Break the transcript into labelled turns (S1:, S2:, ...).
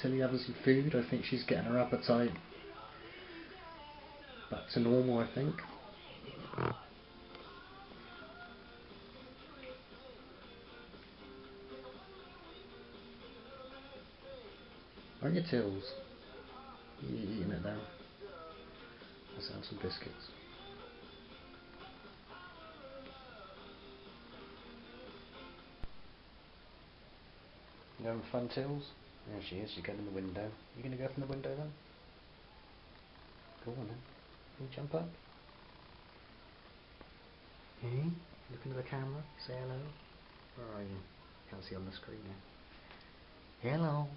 S1: Tilly having some food. I think she's getting her appetite back to normal, I think. Aren't you Tills? You eating it now? Let's have some biscuits. You having fun, Tills? There she is, she's going in the window. You going to go from the window then? Go on then. Can you jump up? Hey, look into the camera, say hello. Where are you? Can't see on the screen now. Hello.